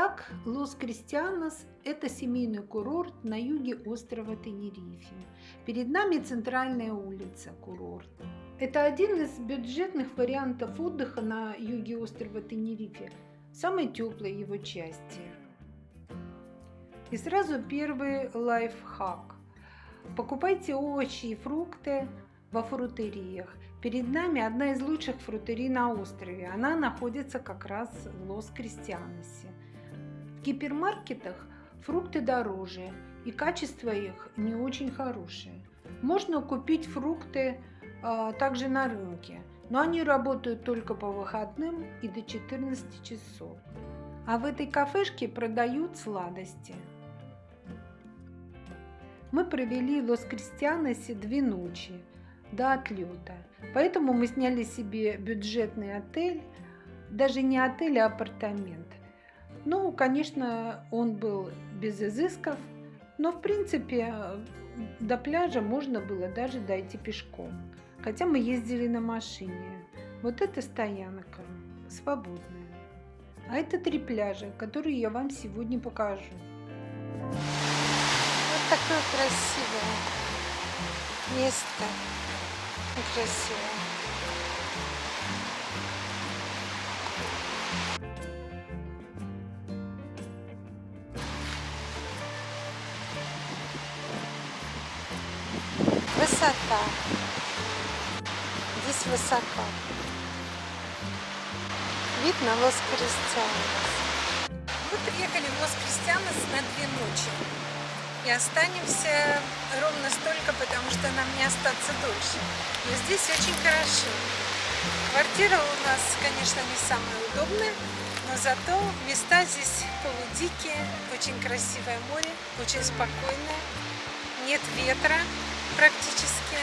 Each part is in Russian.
Итак, Лос-Кристианос – это семейный курорт на юге острова Тенерифе. Перед нами центральная улица курорта. Это один из бюджетных вариантов отдыха на юге острова Тенерифе, самой теплой его части. И сразу первый лайфхак. Покупайте овощи и фрукты во фрутериях. Перед нами одна из лучших фрутерий на острове. Она находится как раз в Лос-Кристианосе. В гипермаркетах фрукты дороже, и качество их не очень хорошее. Можно купить фрукты а, также на рынке, но они работают только по выходным и до 14 часов. А в этой кафешке продают сладости. Мы провели в Лос-Кристианосе две ночи до отлета, поэтому мы сняли себе бюджетный отель, даже не отель, а апартамент. Ну, конечно, он был без изысков, но в принципе до пляжа можно было даже дойти пешком. Хотя мы ездили на машине. Вот это стоянка, свободная. А это три пляжа, которые я вам сегодня покажу. Вот такое красивое место. Красиво. Высота. Здесь высоко. Вид на Лос-Кристианос. Мы приехали в Лос-Кристианос на две ночи. И останемся ровно столько, потому что нам не остаться дольше. Но здесь очень хорошо. Квартира у нас, конечно, не самая удобная, но зато места здесь полудикие, очень красивое море, очень спокойное, нет ветра, практически.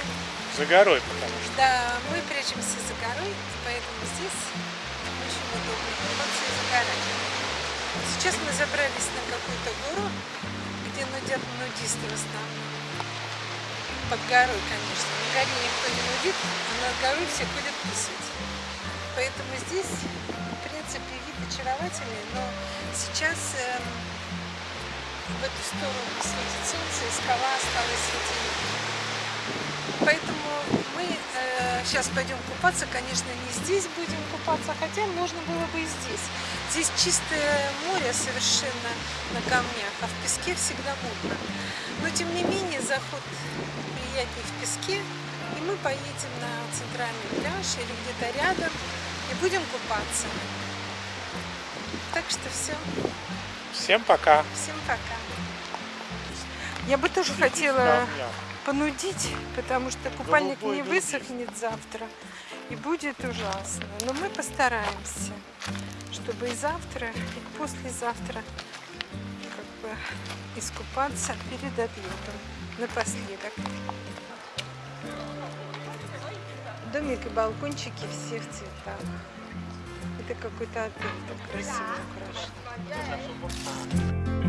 За горой, потому что. Да, мы прячемся за горой, поэтому здесь очень удобно купаться и загорать. Сейчас мы забрались на какую-то гору, где нудят нудисты в основном. Под горой, конечно. На горе никто не нудит, а над горой все ходят писать. Поэтому здесь, в принципе, вид очаровательный, но сейчас эм, в эту сторону светит солнце, и скала осталась светить. Поэтому мы э, сейчас пойдем купаться. Конечно, не здесь будем купаться, хотя можно было бы и здесь. Здесь чистое море совершенно на камнях, а в песке всегда мокро. Но, тем не менее, заход приятнее в песке. И мы поедем на центральный пляж или где-то рядом и будем купаться. Так что все. Всем пока. Всем пока. Я бы тоже хотела понудить, потому что купальник не высохнет завтра и будет ужасно. Но мы постараемся, чтобы и завтра, и послезавтра как бы искупаться перед отлетом напоследок. Домик и балкончики всех цветах. Это какой-то отель так красиво украшен.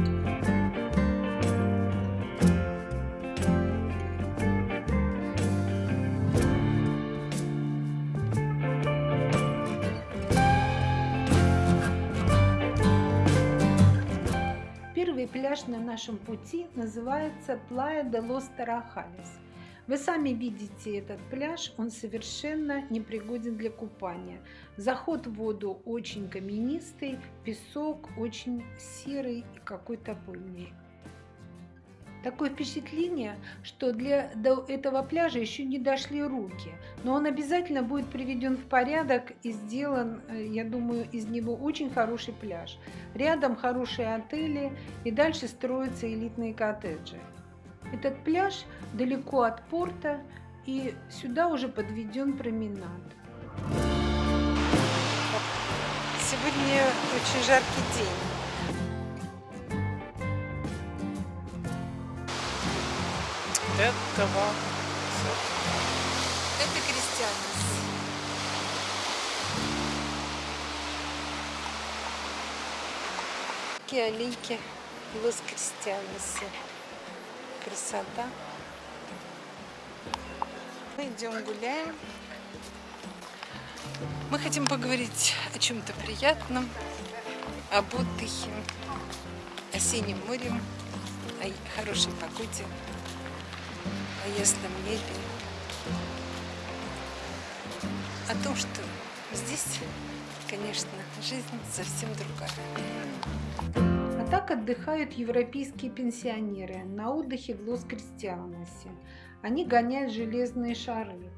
Пляж на нашем пути называется Плая де Лос Тарахалес. Вы сами видите этот пляж, он совершенно непригоден для купания. Заход в воду очень каменистый, песок очень серый и какой-то пыльный. Такое впечатление, что для до этого пляжа еще не дошли руки, но он обязательно будет приведен в порядок и сделан, э, я думаю, из него очень хороший пляж. Рядом хорошие отели и дальше строятся элитные коттеджи. Этот пляж далеко от порта и сюда уже подведен променад. Сегодня очень жаркий день. Этого. Это крестьянец. Такие аллейки Лос Кристианосы. Красота. Мы идем гуляем. Мы хотим поговорить о чем-то приятном, об отдыхе, о синем море, о хорошей погоде, ясном небе, о том, что здесь, конечно, жизнь совсем другая. А так отдыхают европейские пенсионеры на отдыхе в Лос-Кристианосе. Они гоняют железные шары.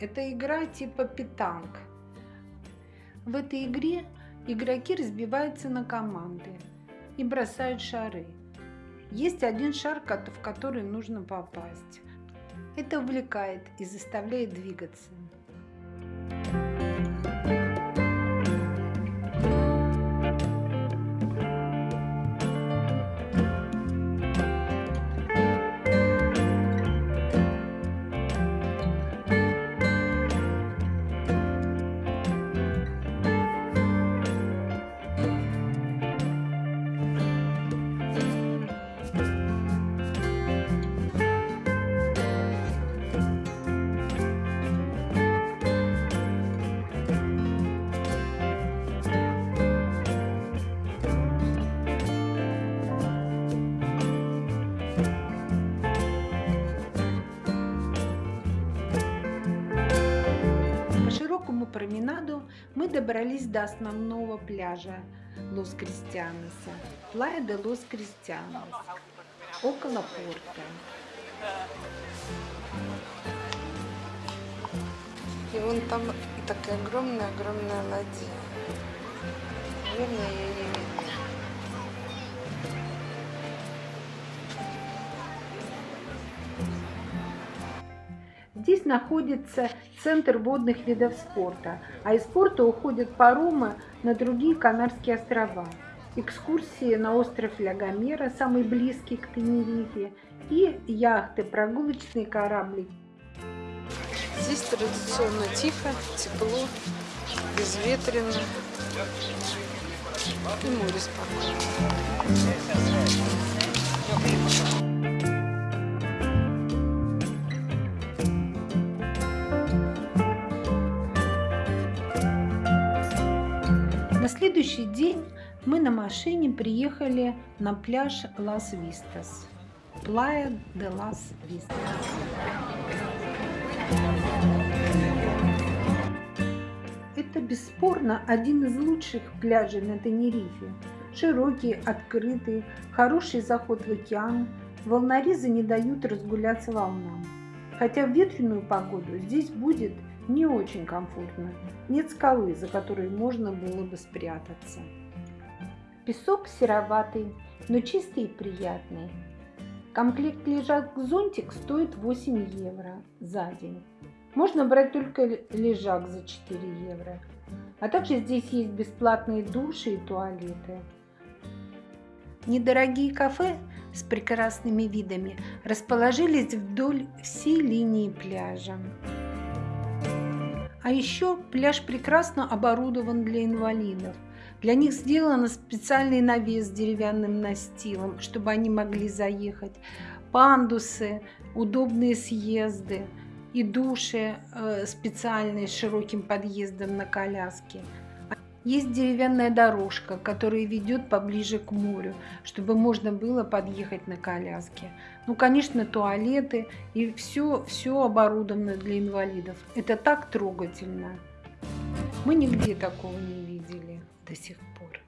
Это игра типа питанг. В этой игре игроки разбиваются на команды и бросают шары. Есть один шар, в который нужно попасть. Это увлекает и заставляет двигаться. Променаду мы добрались до основного пляжа Лос-Кристианоса, Плая де Лос-Кристианос, около порта. И вон там такая огромная-огромная ладья. Наверное, ее не видно. Здесь находится центр водных видов спорта, а из порта уходят паромы на другие Канарские острова. Экскурсии на остров Ля самый близкий к Тенерифе, и яхты, прогулочные корабли. Здесь традиционно тихо, тепло, безветренно и море спокойно. Следующий день мы на машине приехали на пляж Лас-Вистас. Плая де Лас-Вистас. Это бесспорно один из лучших пляжей на Тенерифе. Широкий, открытый, хороший заход в океан. Волнорезы не дают разгуляться волнам. Хотя в ветреную погоду здесь будет не очень комфортно. Нет скалы, за которой можно было бы спрятаться. Песок сероватый, но чистый и приятный. Комплект лежак-зонтик стоит 8 евро за день. Можно брать только лежак за 4 евро. А также здесь есть бесплатные души и туалеты. Недорогие кафе с прекрасными видами расположились вдоль всей линии пляжа. А еще пляж прекрасно оборудован для инвалидов. Для них сделан специальный навес с деревянным настилом, чтобы они могли заехать. Пандусы, удобные съезды и души э, специальные с широким подъездом на коляске – есть деревянная дорожка, которая ведет поближе к морю, чтобы можно было подъехать на коляске. Ну, конечно, туалеты и все, все оборудовано для инвалидов. Это так трогательно. Мы нигде такого не видели до сих пор.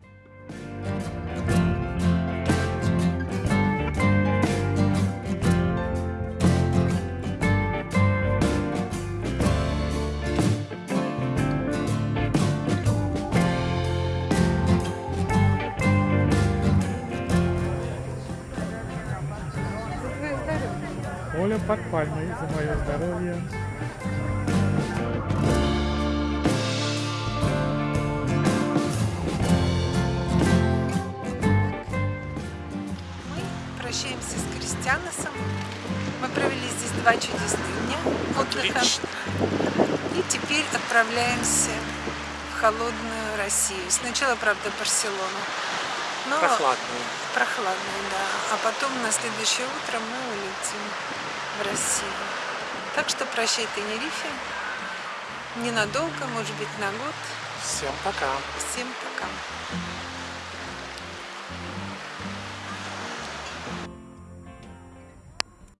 Под пальмой за мое здоровье. Мы прощаемся с Кристианосом. Мы провели здесь два чудесных дня отдыха. И теперь отправляемся в холодную Россию. Сначала, правда, Барселону. Но прохладную. Прохладную, да. А потом на следующее утро мы улетим в. Так что прощай, Тенерифе. Ненадолго, может быть, на год. Всем пока. Всем пока.